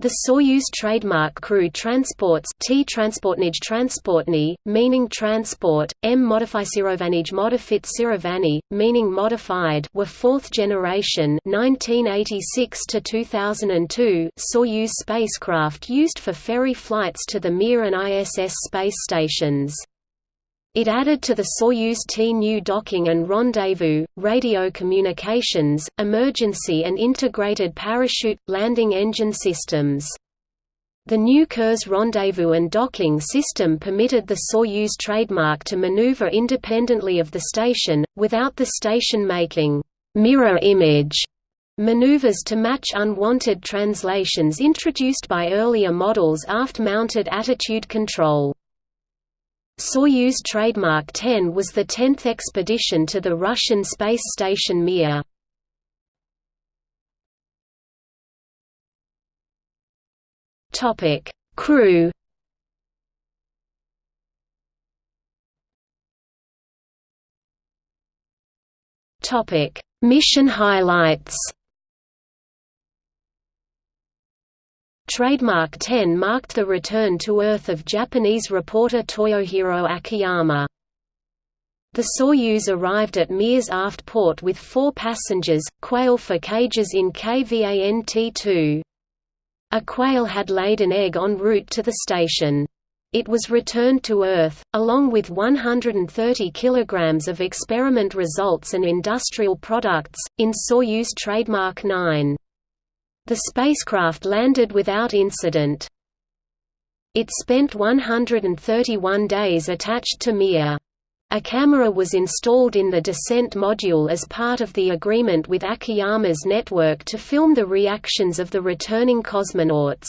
The Soyuz trademark crew transports T transportnij transportny, meaning transport, M modifisirovanij modifit sirovani, meaning modified were fourth generation 1986 to 2002 Soyuz spacecraft used for ferry flights to the Mir and ISS space stations. It added to the Soyuz T-New docking and rendezvous, radio communications, emergency and integrated parachute, landing engine systems. The new Kurs rendezvous and docking system permitted the Soyuz trademark to maneuver independently of the station, without the station making mirror image maneuvers to match unwanted translations introduced by earlier models aft-mounted attitude control. Soyuz trademark 10 was the tenth expedition to the Russian space station Mir. Topic: Crew. Topic: Mission highlights. Trademark 10 marked the return to Earth of Japanese reporter Toyohiro Akiyama. The Soyuz arrived at Mir's aft port with four passengers, quail for cages in KVANT-2. A quail had laid an egg en route to the station. It was returned to Earth, along with 130 kilograms of experiment results and industrial products, in Soyuz trademark 9. The spacecraft landed without incident. It spent 131 days attached to Mir. A camera was installed in the descent module as part of the agreement with Akiyama's network to film the reactions of the returning cosmonauts.